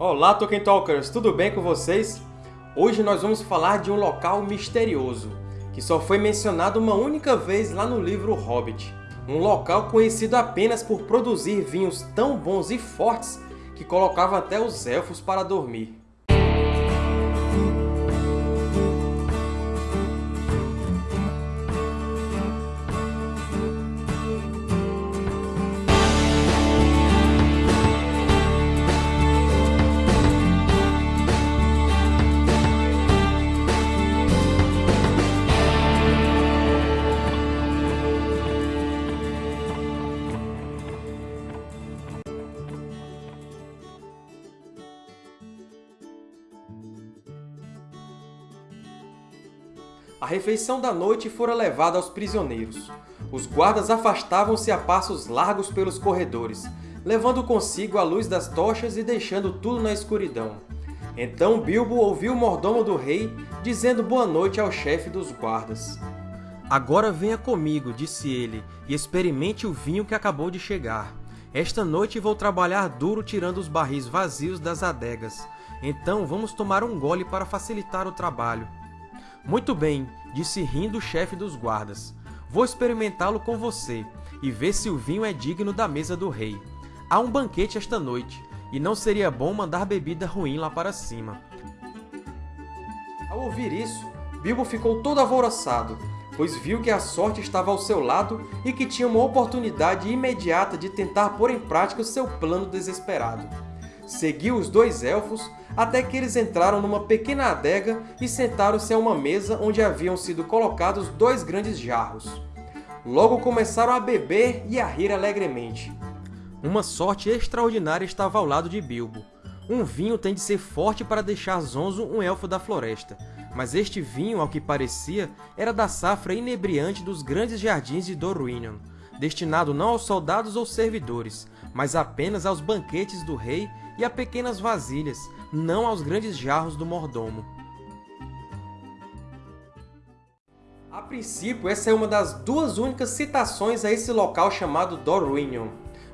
Olá, Tolkien Talkers! Tudo bem com vocês? Hoje nós vamos falar de um local misterioso, que só foi mencionado uma única vez lá no livro Hobbit. Um local conhecido apenas por produzir vinhos tão bons e fortes que colocava até os Elfos para dormir. A refeição da noite fora levada aos prisioneiros. Os guardas afastavam-se a passos largos pelos corredores, levando consigo a luz das tochas e deixando tudo na escuridão. Então Bilbo ouviu o mordomo do rei dizendo boa noite ao chefe dos guardas. Agora venha comigo, disse ele, e experimente o vinho que acabou de chegar. Esta noite vou trabalhar duro tirando os barris vazios das adegas. Então vamos tomar um gole para facilitar o trabalho. Muito bem, disse rindo o chefe dos guardas. Vou experimentá-lo com você, e ver se o vinho é digno da mesa do rei. Há um banquete esta noite, e não seria bom mandar bebida ruim lá para cima. Ao ouvir isso, Bilbo ficou todo alvoroçado, pois viu que a sorte estava ao seu lado e que tinha uma oportunidade imediata de tentar pôr em prática o seu plano desesperado. Seguiu os dois Elfos até que eles entraram numa pequena adega e sentaram-se a uma mesa onde haviam sido colocados dois grandes jarros. Logo começaram a beber e a rir alegremente. Uma sorte extraordinária estava ao lado de Bilbo. Um vinho tem de ser forte para deixar zonzo um Elfo da Floresta, mas este vinho, ao que parecia, era da safra inebriante dos grandes jardins de Dorwinion, destinado não aos soldados ou servidores, mas apenas aos banquetes do rei e a pequenas vasilhas, não aos grandes jarros do mordomo. A princípio, essa é uma das duas únicas citações a esse local chamado Dorwinion.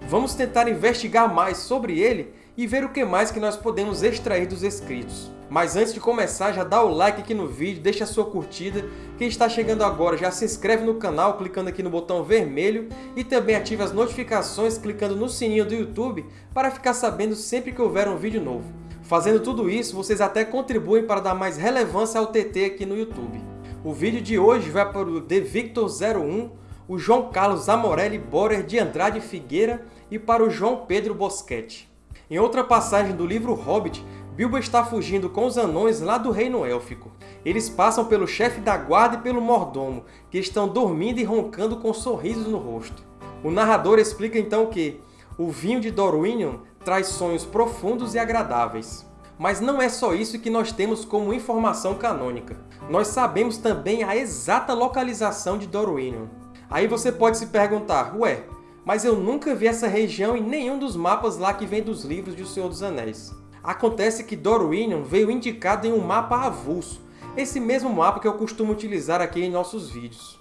Vamos tentar investigar mais sobre ele e ver o que mais que nós podemos extrair dos escritos. Mas antes de começar, já dá o like aqui no vídeo, deixa a sua curtida. Quem está chegando agora já se inscreve no canal clicando aqui no botão vermelho e também ativa as notificações clicando no sininho do YouTube para ficar sabendo sempre que houver um vídeo novo. Fazendo tudo isso, vocês até contribuem para dar mais relevância ao TT aqui no YouTube. O vídeo de hoje vai para o The Victor 01, o João Carlos Amorelli Borer de Andrade Figueira e para o João Pedro Boschetti. Em outra passagem do livro Hobbit, Bilbo está fugindo com os anões lá do Reino Élfico. Eles passam pelo chefe da guarda e pelo mordomo, que estão dormindo e roncando com sorrisos no rosto. O narrador explica então que o vinho de Dorwinion traz sonhos profundos e agradáveis. Mas não é só isso que nós temos como informação canônica. Nós sabemos também a exata localização de Dorwinion. Aí você pode se perguntar, ué, mas eu nunca vi essa região em nenhum dos mapas lá que vem dos livros de O Senhor dos Anéis. Acontece que Dorwinion veio indicado em um mapa avulso, esse mesmo mapa que eu costumo utilizar aqui em nossos vídeos.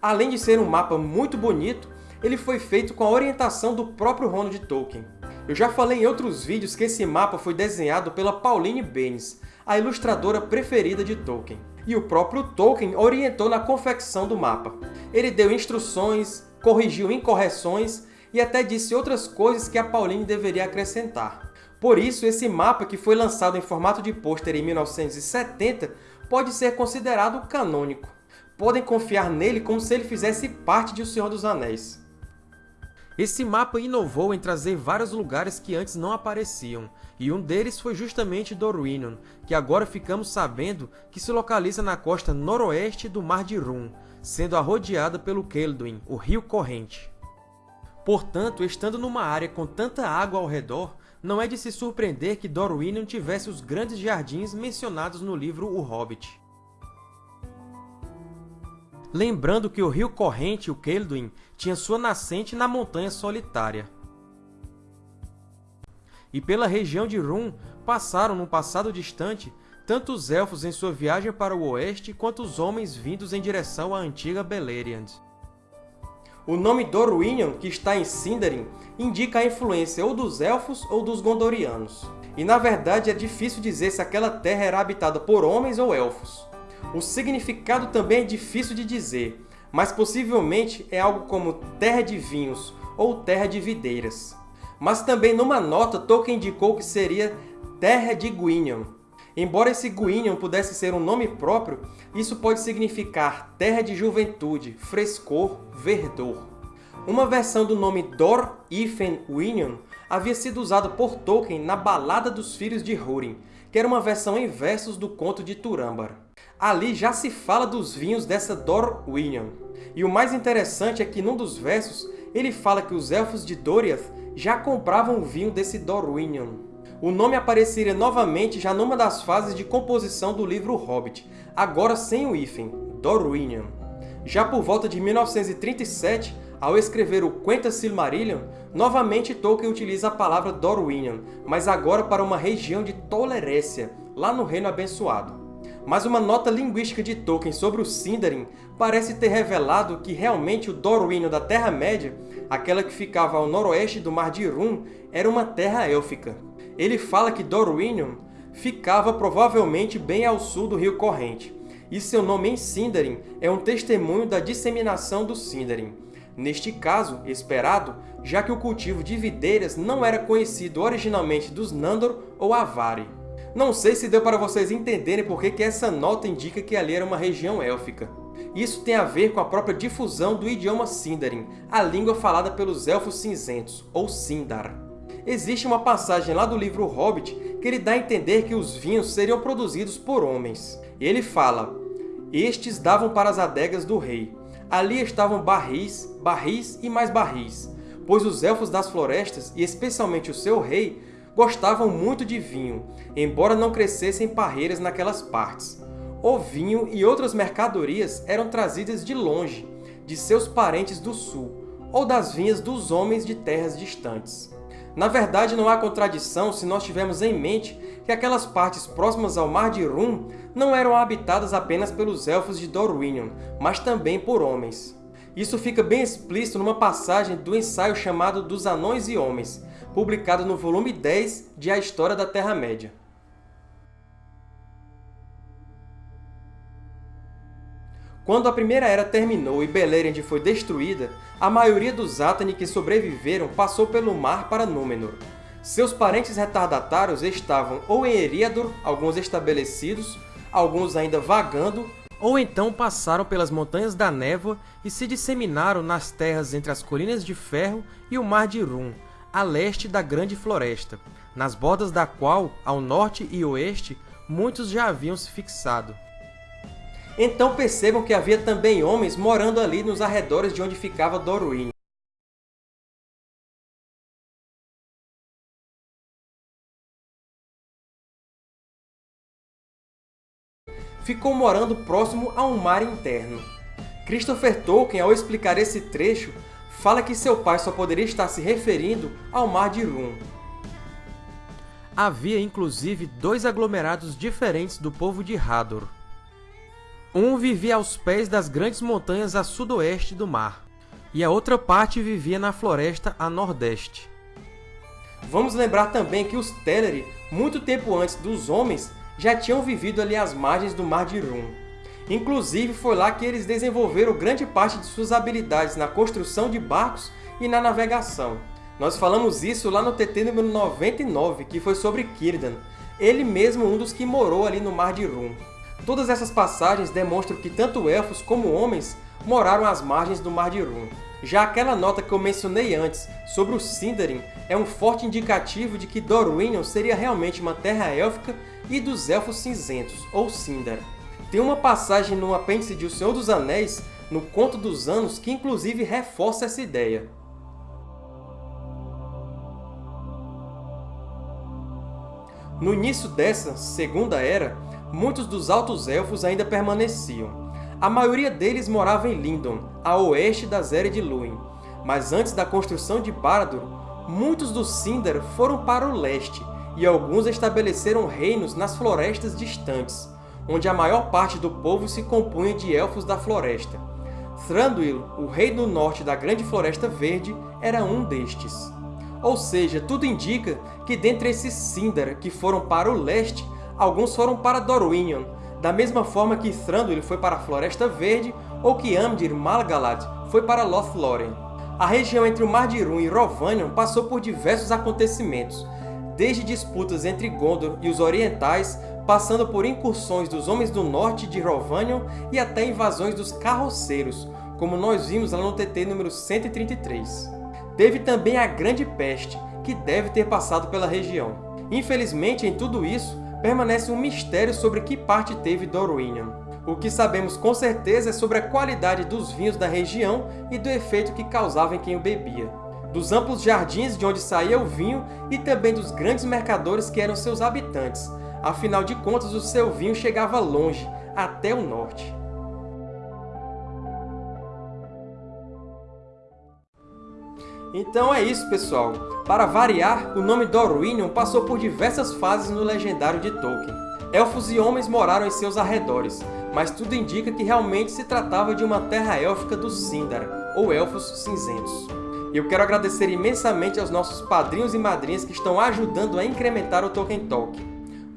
Além de ser um mapa muito bonito, ele foi feito com a orientação do próprio Ronald Tolkien. Eu já falei em outros vídeos que esse mapa foi desenhado pela Pauline Baynes, a ilustradora preferida de Tolkien. E o próprio Tolkien orientou na confecção do mapa. Ele deu instruções, corrigiu incorreções e até disse outras coisas que a Pauline deveria acrescentar. Por isso, esse mapa, que foi lançado em formato de pôster em 1970, pode ser considerado canônico. Podem confiar nele como se ele fizesse parte de O Senhor dos Anéis. Esse mapa inovou em trazer vários lugares que antes não apareciam, e um deles foi justamente Dorwinion, que agora ficamos sabendo que se localiza na costa noroeste do Mar de Rum, sendo arrodeada pelo Kelduin, o rio corrente. Portanto, estando numa área com tanta água ao redor, não é de se surpreender que Dorwinion tivesse os grandes jardins mencionados no livro O Hobbit. Lembrando que o rio corrente, o Kelduin, tinha sua nascente na Montanha Solitária. E pela região de Rum passaram, num passado distante, tanto os Elfos em sua viagem para o oeste, quanto os homens vindos em direção à antiga Beleriand. O nome Dorwinion, que está em Sindarin, indica a influência ou dos Elfos ou dos Gondorianos. E, na verdade, é difícil dizer se aquela terra era habitada por homens ou Elfos. O significado também é difícil de dizer, mas possivelmente é algo como terra de vinhos ou terra de videiras. Mas também numa nota Tolkien indicou que seria terra de Gwinion. Embora esse Gwinion pudesse ser um nome próprio, isso pode significar terra de juventude, frescor, verdor. Uma versão do nome Dor Ifen Gwinion havia sido usada por Tolkien na Balada dos Filhos de Húrin, que era uma versão em versos do conto de Turambar. Ali já se fala dos vinhos dessa Dorwinion. E o mais interessante é que, num dos versos, ele fala que os Elfos de Doriath já compravam o vinho desse Dorwinion. O nome apareceria novamente já numa das fases de composição do livro Hobbit, agora sem o hífen, Dorwinion. Já por volta de 1937, ao escrever o Quenta Silmarillion, novamente Tolkien utiliza a palavra Dorwinion, mas agora para uma região de Tolerécia, lá no Reino Abençoado mas uma nota linguística de Tolkien sobre o Sindarin parece ter revelado que realmente o Dorwinion da Terra-média, aquela que ficava ao noroeste do Mar de Irún, era uma terra élfica. Ele fala que Dorwinion ficava provavelmente bem ao sul do Rio Corrente, e seu nome em Sindarin é um testemunho da disseminação do Sindarin. Neste caso, esperado, já que o cultivo de videiras não era conhecido originalmente dos Nandor ou Avari. Não sei se deu para vocês entenderem por que essa nota indica que ali era uma região élfica. Isso tem a ver com a própria difusão do idioma Sindarin, a língua falada pelos Elfos Cinzentos, ou Sindar. Existe uma passagem lá do livro Hobbit que ele dá a entender que os vinhos seriam produzidos por homens. Ele fala, Estes davam para as adegas do rei. Ali estavam barris, barris e mais barris, pois os Elfos das Florestas, e especialmente o seu rei, gostavam muito de vinho, embora não crescessem parreiras naquelas partes. O vinho e outras mercadorias eram trazidas de longe, de seus parentes do sul, ou das vinhas dos homens de terras distantes. Na verdade, não há contradição se nós tivermos em mente que aquelas partes próximas ao Mar de Rum não eram habitadas apenas pelos Elfos de Dorwinion, mas também por homens. Isso fica bem explícito numa passagem do ensaio chamado Dos Anões e Homens, publicado no volume 10 de A História da Terra-média. Quando a Primeira Era terminou e Beleriand foi destruída, a maioria dos Atani que sobreviveram passou pelo mar para Númenor. Seus parentes retardatários estavam ou em Eriador, alguns estabelecidos, alguns ainda vagando, ou então passaram pelas Montanhas da Névoa e se disseminaram nas terras entre as Colinas de Ferro e o Mar de Rum, a leste da Grande Floresta, nas bordas da qual, ao norte e oeste, muitos já haviam se fixado. Então percebam que havia também homens morando ali nos arredores de onde ficava Dorwyn. Ficou morando próximo a um mar interno. Christopher Tolkien, ao explicar esse trecho, fala que seu pai só poderia estar se referindo ao Mar de Rum. Havia, inclusive, dois aglomerados diferentes do povo de Hador. Um vivia aos pés das grandes montanhas a sudoeste do mar, e a outra parte vivia na floresta a nordeste. Vamos lembrar também que os Teleri, muito tempo antes dos homens, já tinham vivido ali às margens do Mar de Rum. Inclusive, foi lá que eles desenvolveram grande parte de suas habilidades na construção de barcos e na navegação. Nós falamos isso lá no TT número 99, que foi sobre Círdan, ele mesmo um dos que morou ali no Mar de Rum. Todas essas passagens demonstram que tanto elfos como homens moraram às margens do Mar de Rum. Já aquela nota que eu mencionei antes sobre o Sindarin é um forte indicativo de que Dorwinion seria realmente uma terra élfica e dos Elfos Cinzentos, ou Sindar. Tem uma passagem no apêndice de O Senhor dos Anéis, no Conto dos Anos, que inclusive reforça essa ideia. No início dessa Segunda Era, muitos dos Altos Elfos ainda permaneciam. A maioria deles morava em Lindon, a oeste das Eras de Lúin, mas antes da construção de Barad-dûr, muitos dos Sindar foram para o leste, e alguns estabeleceram reinos nas florestas distantes, onde a maior parte do povo se compunha de Elfos da Floresta. Thranduil, o Rei do Norte da Grande Floresta Verde, era um destes. Ou seja, tudo indica que dentre esses Sindar que foram para o leste, alguns foram para Dorwinion, da mesma forma que Thranduil foi para a Floresta Verde ou que Amdir Malgalad foi para Lothlórien. A região entre o Mar de Irun e Rovanion passou por diversos acontecimentos, desde disputas entre Gondor e os Orientais, passando por incursões dos Homens do Norte de Rovanion e até invasões dos Carroceiros, como nós vimos lá no TT número 133. Teve também a Grande Peste, que deve ter passado pela região. Infelizmente, em tudo isso, permanece um mistério sobre que parte teve Dorwinion. O que sabemos com certeza é sobre a qualidade dos vinhos da região e do efeito que causava em quem o bebia. Dos amplos jardins de onde saía o vinho e também dos grandes mercadores que eram seus habitantes. Afinal de contas, o seu vinho chegava longe, até o norte. Então é isso, pessoal! Para variar, o nome Dorwinion passou por diversas fases no legendário de Tolkien. Elfos e homens moraram em seus arredores, mas tudo indica que realmente se tratava de uma terra élfica dos Sindar, ou Elfos Cinzentos. E eu quero agradecer imensamente aos nossos padrinhos e madrinhas que estão ajudando a incrementar o Tolkien Talk.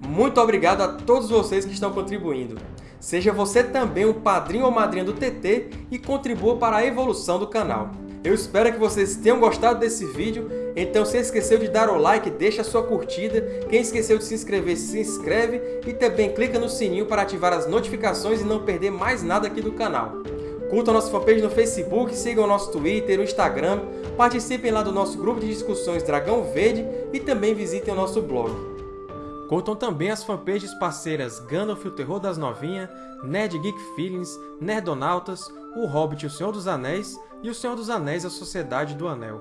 Muito obrigado a todos vocês que estão contribuindo. Seja você também um padrinho ou madrinha do TT e contribua para a evolução do canal. Eu espero que vocês tenham gostado desse vídeo, então se esqueceu de dar o like, deixa a sua curtida, quem esqueceu de se inscrever, se inscreve e também clica no sininho para ativar as notificações e não perder mais nada aqui do canal. Curtam a nossa fanpage no Facebook, sigam o nosso Twitter, o Instagram, participem lá do nosso grupo de discussões Dragão Verde e também visitem o nosso blog. Curtam também as fanpages parceiras Gandalf o Terror das Novinhas, Nerd Geek Feelings, Nerdonautas, O Hobbit e o Senhor dos Anéis e O Senhor dos Anéis A Sociedade do Anel.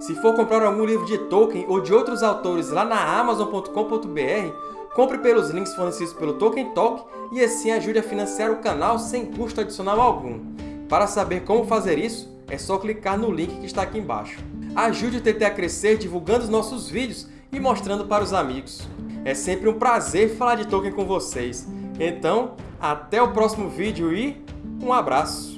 Se for comprar algum livro de Tolkien ou de outros autores lá na Amazon.com.br, compre pelos links fornecidos pelo Tolkien Talk e assim ajude a financiar o canal sem custo adicional algum. Para saber como fazer isso, é só clicar no link que está aqui embaixo. Ajude o TT a crescer divulgando os nossos vídeos e mostrando para os amigos. É sempre um prazer falar de Tolkien com vocês. Então, até o próximo vídeo e um abraço!